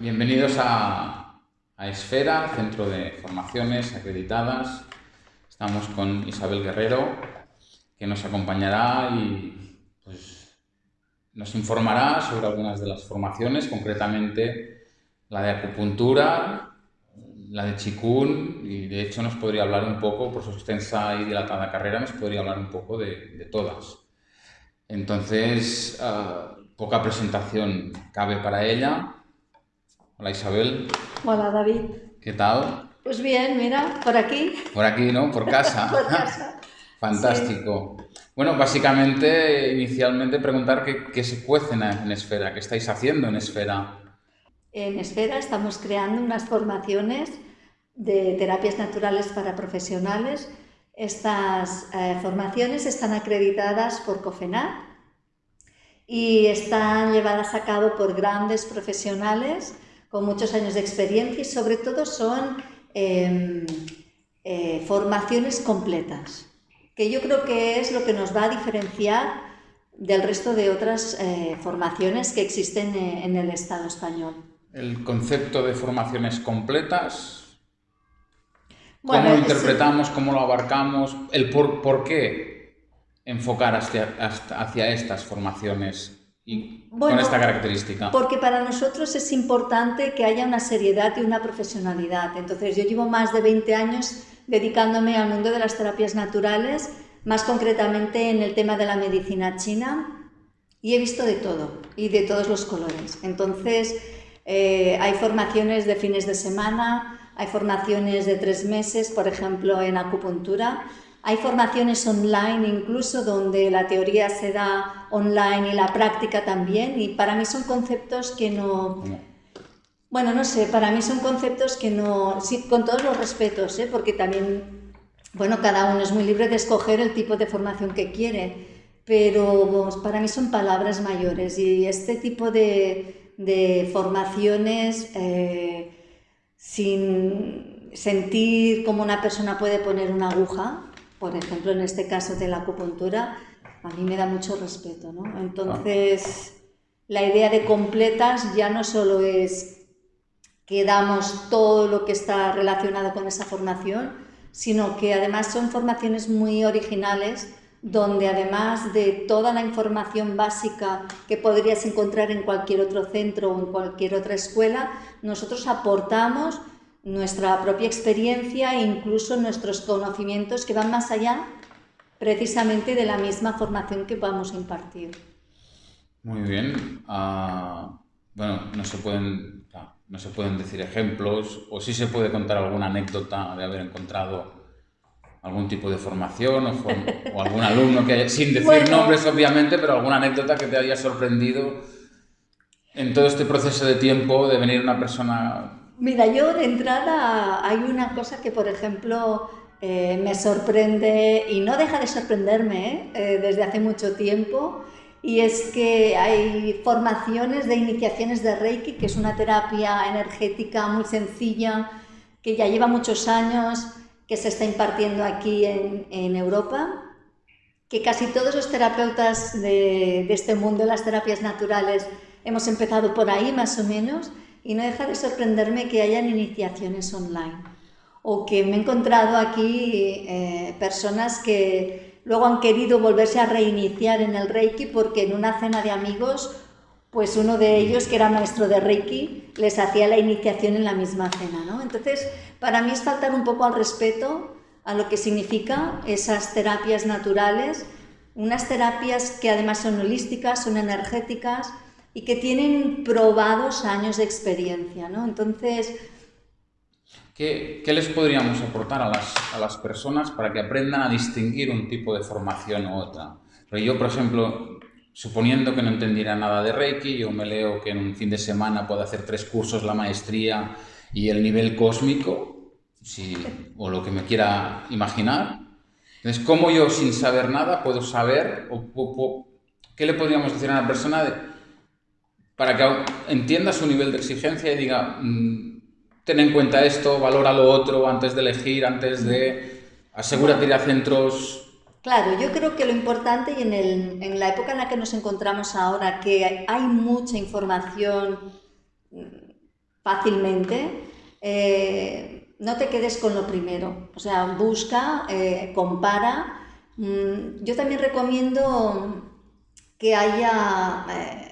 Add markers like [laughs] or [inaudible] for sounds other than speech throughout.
Bienvenidos a, Esfera, centro de formaciones acreditadas. Estamos con Isabel Guerrero, que nos acompañará y pues, nos informará sobre algunas de las formaciones, concretamente la de acupuntura, la de Chikun, y de hecho nos podría hablar un poco, por su extensa y dilatada carrera, nos podría hablar un poco de, todas. Entonces, ah, poca presentación cabe para ella. Hola Isabel. Hola David. ¿Qué tal? Pues bien, mira, por aquí. Por aquí, ¿no? Por casa. [laughs] por casa. [laughs] Fantástico. Bueno, básicamente, inicialmente preguntar qué, se cuece en Esfera, qué estáis haciendo en Esfera. En Esfera estamos creando unas formaciones de terapias naturales para profesionales. Estas eh, formaciones están acreditadas por COFENAT y están llevadas a cabo por grandes profesionales con muchos años de experiencia y sobre todo son em, eh, formaciones completas, que yo creo que es lo que nos va a diferenciar del resto de otras eh, formaciones que existen en el Estado español. El concepto de formaciones completas, cómo lo interpretamos, cómo lo abarcamos, el por, qué enfocar hacia, hacia estas formaciones y con esta característica? Porque para nosotros es importante que haya una seriedad y una profesionalidad. Entonces yo llevo más de 20 años dedicándome al mundo de las terapias naturales, más concretamente en el tema de la medicina china, y he visto de todo y de todos los colores. Entonces, eh, hay formaciones de fines de semana, hay formaciones de tres meses, por ejemplo, en acupuntura. Hay formaciones online incluso donde la teoría se da online y la práctica también y para mí son conceptos que no... Bueno, no sé, para mí son conceptos que no... Sí, con todos los respetos, ¿eh? porque también, bueno, cada uno es muy libre de escoger el tipo de formación que quiere, pero para mí son palabras mayores y este tipo de, de formaciones eh, sin sentir cómo una persona puede poner una aguja, por ejemplo en este caso de la acupuntura, a mí me da mucho respeto. ¿no? Entonces, la idea de completas ya no solo es que damos todo lo que está relacionado con esa formación, sino que además son formaciones muy originales donde además de toda la información básica que podrías encontrar en cualquier otro centro o en cualquier otra escuela, nosotros aportamos nuestra propia experiencia e incluso nuestros conocimientos que van más allá precisamente de la misma formación que vamos a impartir. Muy bien. Ah, bueno, no se, pueden, no se pueden decir ejemplos o sí se puede contar alguna anécdota de haber encontrado algún tipo de formación o, algún alumno que haya, sin decir nombres obviamente, pero alguna anécdota que te haya sorprendido en todo este proceso de tiempo de venir una persona... Mira, yo de entrada hay una cosa que, por ejemplo, eh, me sorprende y no deja de sorprenderme eh, desde hace mucho tiempo, y es que hay formaciones de iniciaciones de Reiki, que es una terapia energética muy sencilla, que ya lleva muchos años, que se está impartiendo aquí en, Europa, que casi todos los terapeutas de, este mundo, las terapias naturales, hemos empezado por ahí más o menos, y no deja de sorprenderme que hayan iniciaciones online. O que me he encontrado aquí eh, personas que luego han querido volverse a reiniciar en el Reiki porque en una cena de amigos pues uno de ellos, que era maestro de Reiki, les hacía la iniciación en la misma cena. ¿no? Entonces, para mí es faltar un poco al respeto a lo que significa esas terapias naturales, unas terapias que además son holísticas, son energéticas y que tienen probados años de experiencia. ¿no? Entonces... ¿Qué, ¿Qué, les podríamos aportar a las, a las personas para que aprendan a distinguir un tipo de formación u otra? Pero yo, por ejemplo, suponiendo que no entendiera nada de Reiki, yo me leo que en un fin de semana puedo hacer tres cursos, la maestría y el nivel cósmico, si, o lo que me quiera imaginar. Entonces, ¿cómo yo sin saber nada puedo saber, o, qué le podríamos decir a una persona para que entienda su nivel de exigencia y diga, mm, ten en cuenta esto, valora lo otro antes de elegir, antes de asegúrate ir a centros Claro, yo creo que lo importante y en, la época en la que nos encontramos ahora, que hay mucha información fácilmente, eh, no te quedes con lo primero. O sea, busca, eh, compara. Mm, yo también recomiendo que haya, eh,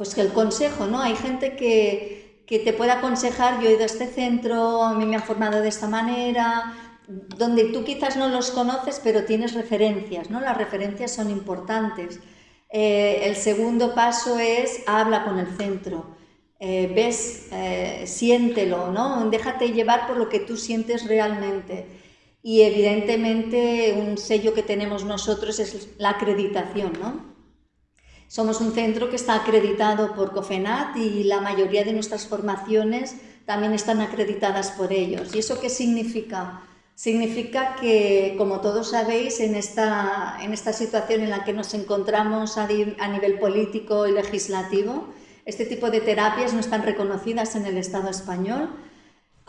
pues que el consejo, ¿no? Hay gente que, que te puede aconsejar, yo he ido a este centro, a mí me han formado de esta manera, donde tú quizás no los conoces, pero tienes referencias, ¿no? Las referencias son importantes. Eh, el segundo paso es habla con el centro. Eh, ves, eh, siéntelo, ¿no? Déjate llevar por lo que tú sientes realmente. Y evidentemente un sello que tenemos nosotros es la acreditación, ¿no? Somos un centro que está acreditado por COFENAT y la mayoría de nuestras formaciones también están acreditadas por ellos. ¿Y eso qué significa? Significa que, como todos sabéis, en esta, en esta situación en la que nos encontramos a, a nivel político y legislativo, este tipo de terapias no están reconocidas en el Estado español,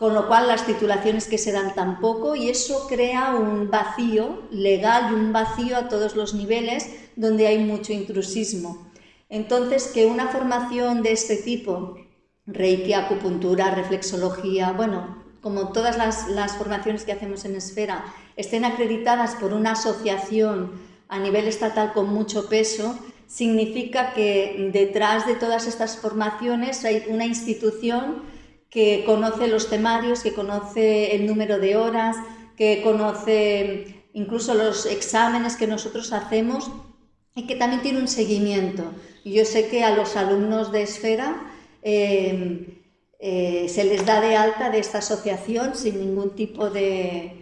con lo cual las titulaciones que se dan tampoco y eso crea un vacío legal y un vacío a todos los niveles donde hay mucho intrusismo. Entonces, que una formación de este tipo, reiki, acupuntura, reflexología, bueno, como todas las, formaciones que hacemos en Esfera, estén acreditadas por una asociación a nivel estatal con mucho peso, significa que detrás de todas estas formaciones hay una institución que conoce los temarios, que conoce el número de horas, que conoce incluso los exámenes que nosotros hacemos y que también tiene un seguimiento. Yo sé que a los alumnos de Esfera eh, eh, se les da de alta de esta asociación sin ningún tipo de,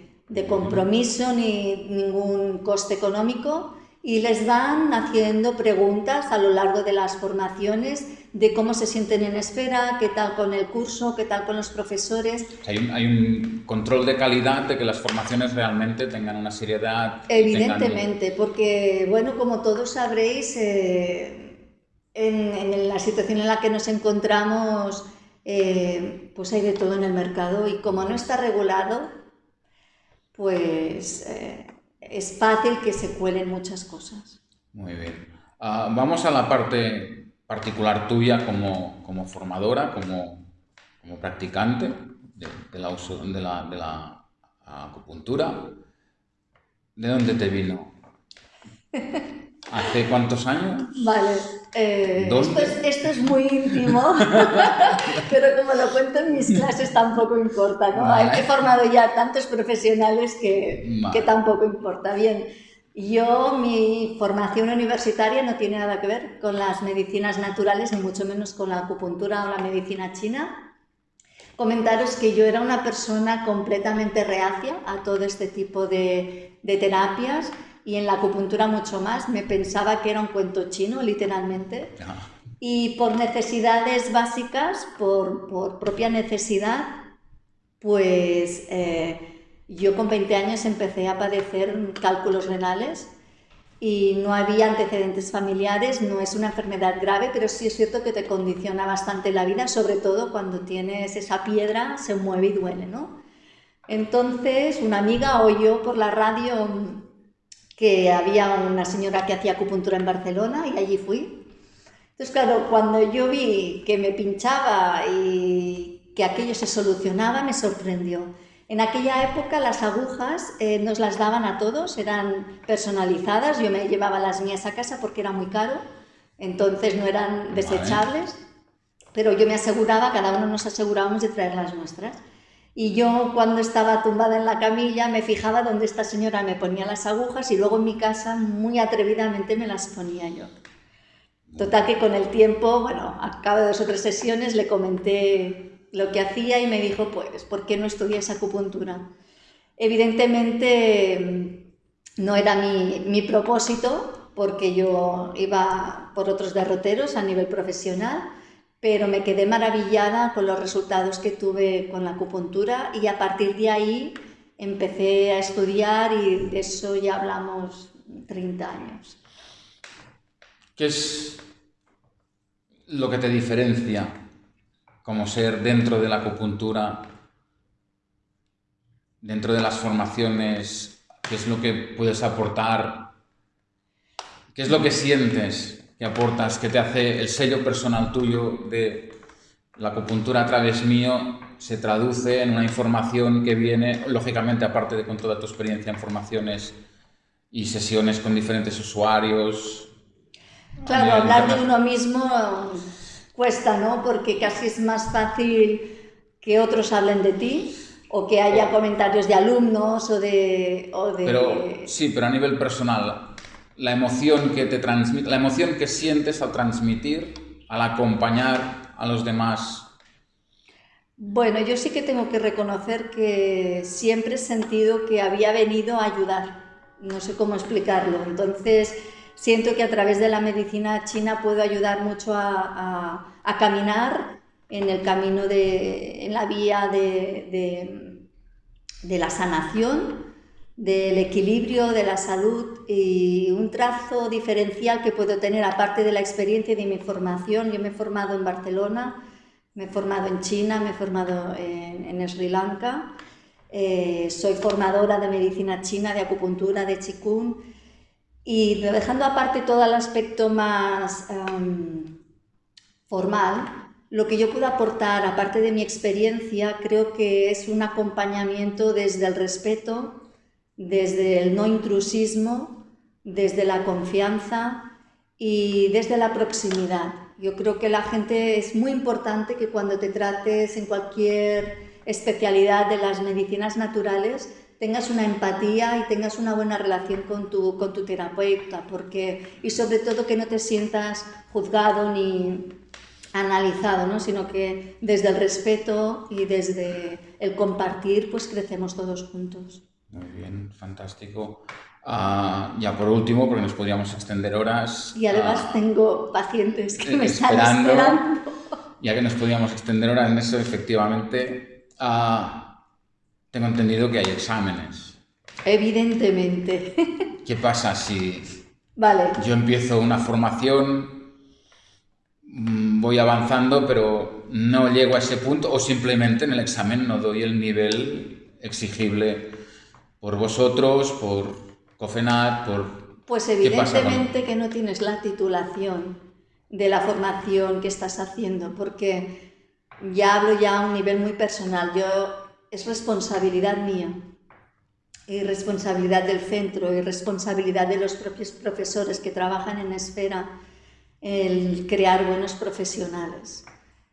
compromiso ni ningún coste económico y les van haciendo preguntas a lo largo de las formaciones de cómo se sienten en esfera, qué tal con el curso, qué tal con los profesores. Hay un, control de calidad de que las formaciones realmente tengan una seriedad. Evidentemente, porque, bueno, como todos sabréis, eh, en la situación en la que nos encontramos, eh, pues hay de todo en el mercado y como no está regulado, pues eh, es fácil que se cuelen muchas cosas. Muy bien. Ah, vamos a la parte particular tuya como, como formadora, como, como practicante de, de, la, de, la, de la acupuntura. ¿De dónde te vino? ¿Hace cuántos años? Vale, eh, esto, es, muy íntimo, [laughs] pero como lo cuento en mis clases tampoco importa, ¿no? He formado ya tantos profesionales que, que tampoco importa. Bien, yo, mi formación universitaria no tiene nada que ver con las medicinas naturales, ni mucho menos con la acupuntura o la medicina china. Comentaros que yo era una persona completamente reacia a todo este tipo de, de terapias y en la acupuntura mucho más. Me pensaba que era un cuento chino, literalmente. Y por necesidades básicas, por, por propia necesidad, pues eh, yo con 20 años empecé a padecer cálculos renales y no había antecedentes familiares, no es una enfermedad grave, pero sí es cierto que te condiciona bastante la vida, sobre todo cuando tienes esa piedra, se mueve y duele, ¿no? Entonces, una amiga oyó por la radio que había una señora que hacía acupuntura en Barcelona y allí fui. Entonces, claro, cuando yo vi que me pinchaba y que aquello se solucionaba, me sorprendió. En aquella época las agujas eh, nos las daban a todos, eran personalizadas, yo me llevaba las mías a casa porque era muy caro, entonces no eran desechables, pero yo me aseguraba, cada uno nos asegurábamos de traer las nuestras. Y yo cuando estaba tumbada en la camilla me fijaba dónde esta señora me ponía las agujas y luego en mi casa muy atrevidamente me las ponía yo. Total que con el tiempo, bueno, a cabo de dos o tres sesiones le comenté lo que hacía y me dijo, pues, ¿por qué no estudias acupuntura? Evidentemente no era mi, mi propósito porque yo iba por otros derroteros a nivel profesional, pero me quedé maravillada con los resultados que tuve con la acupuntura y a partir de ahí empecé a estudiar y de eso ya hablamos 30 años. ¿Qué es lo que te diferencia como ser dentro de la acupuntura, dentro de las formaciones? ¿Qué es lo que puedes aportar? ¿Qué es lo que sientes que aportas, que te hace el sello personal tuyo de la acupuntura a través mío se traduce en una información que viene, lógicamente, aparte de con toda tu experiencia en formaciones y sesiones con diferentes usuarios. Claro, hablar de uno mismo cuesta, ¿no? Porque casi es más fácil que otros hablen de ti o que haya comentarios de alumnos o de... Pero, sí, pero a nivel personal, la emoción que te transmite, la emoción que sientes al transmitir, al acompañar a los demás. Bueno, yo sí que tengo que reconocer que siempre he sentido que había venido a ayudar. No sé cómo explicarlo. Entonces, siento que a través de la medicina china puedo ayudar mucho a, caminar en el camino de, en la vía de, de, la sanación, del equilibrio, de la salud y un trazo diferencial que puedo tener aparte de la experiencia y de mi formación. Yo me he formado en Barcelona, me he formado en China, me he formado en, Sri Lanka, eh, soy formadora de medicina china, de acupuntura, de qigong y dejando aparte todo el aspecto más em, formal, lo que yo puedo aportar, aparte de mi experiencia, creo que es un acompañamiento desde el respeto, desde el no intrusismo, desde la confianza y desde la proximidad. Yo creo que la gente es muy importante que cuando te trates en cualquier especialidad de las medicinas naturales, tengas una empatía y tengas una buena relación con tu, con tu terapeuta, porque, y sobre todo que no te sientas juzgado ni analizado, ¿no? sino que desde el respeto y desde el compartir, pues crecemos todos juntos. Muy bien, fantástico. Ah, ya por último, porque nos podríamos extender horas. Y además ah, tengo pacientes que me están esperando. Ya que nos podríamos extender horas en eso, efectivamente, uh, tengo entendido que hay exámenes. Evidentemente. ¿Qué pasa si vale. yo empiezo una formación, voy avanzando, pero no llego a ese punto o simplemente en el examen no doy el nivel exigible por vosotros, por COFENAT, por... Pues evidentemente que no tienes la titulación de la formación que estás haciendo, porque ya hablo ya a un nivel muy personal. Yo es responsabilidad mía y responsabilidad del centro y responsabilidad de los propios profesores que trabajan en esfera el crear buenos profesionales.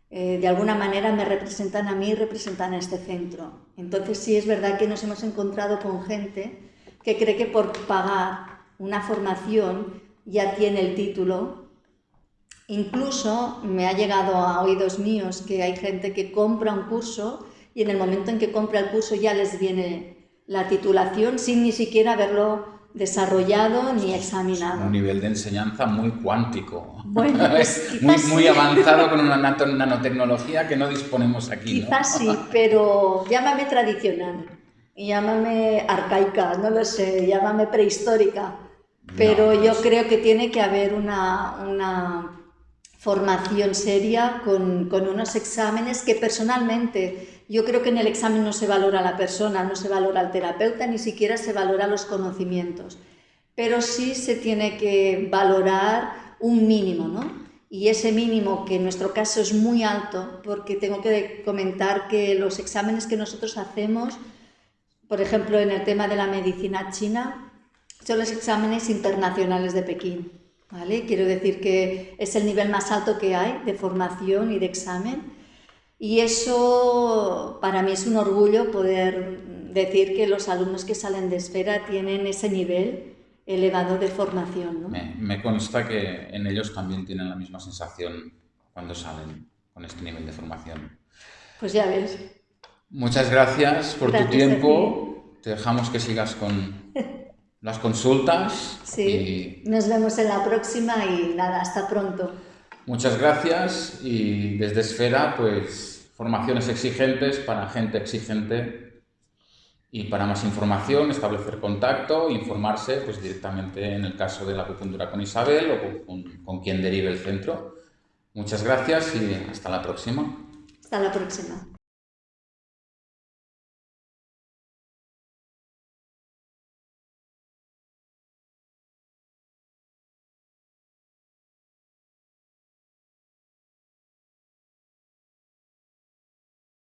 Eh, de alguna manera me representan a mí y representan a este centro. Entonces sí es verdad que nos hemos encontrado con gente que cree que por pagar una formación ya tiene el título. Incluso me ha llegado a oídos míos que hay gente que compra un curso y en el momento en que compra el curso ya les viene la titulación sin ni siquiera haberlo desarrollado ni examinado. Un nivel de enseñanza muy cuántico. [laughs] Bueno, [laughs] pues muy, muy avanzado con una nanotecnología que no disponemos aquí. Quizás sí, [laughs] pero llámame tradicional, llámame arcaica, no lo sé, llámame prehistórica. Pero yo pues creo que tiene que haber una, una formación seria con, con unos exámenes que personalmente yo creo que en el examen no se valora la persona, no se valora el terapeuta, ni siquiera se valora los conocimientos, pero sí se tiene que valorar un mínimo, ¿no? Y ese mínimo, que en nuestro caso es muy alto, porque tengo que comentar que los exámenes que nosotros hacemos, por ejemplo, en el tema de la medicina china, son los exámenes internacionales de Pekín. ¿vale? Quiero decir que es el nivel más alto que hay de formación y de examen y eso para mí es un orgullo poder decir que los alumnos que salen de esfera tienen ese nivel elevado de formación. Me, consta que en ellos también tienen la misma sensación cuando salen con este nivel de formación. Pues ya ves. Muchas gracias por tu tiempo. Te dejamos que sigas con las consultas. Sí, nos vemos en la próxima y nada, hasta pronto. Muchas gracias y desde Esfera, pues formaciones exigentes para gente exigente y para más información, establecer contacto, informarse pues directamente en el caso de la acupuntura con Isabel o con, con quien derive el centro. Muchas gracias y hasta la próxima. Hasta la próxima.